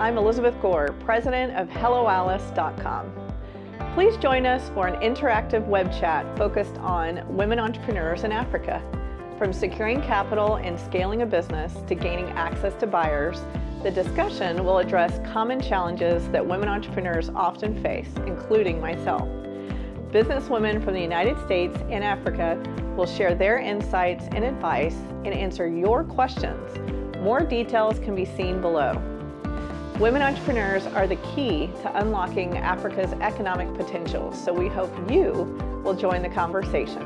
I'm Elizabeth Gore, president of HelloAlice.com. Please join us for an interactive web chat focused on women entrepreneurs in Africa. From securing capital and scaling a business to gaining access to buyers, the discussion will address common challenges that women entrepreneurs often face, including myself. Businesswomen from the United States and Africa will share their insights and advice and answer your questions. More details can be seen below. Women entrepreneurs are the key to unlocking Africa's economic potential, so we hope you will join the conversation.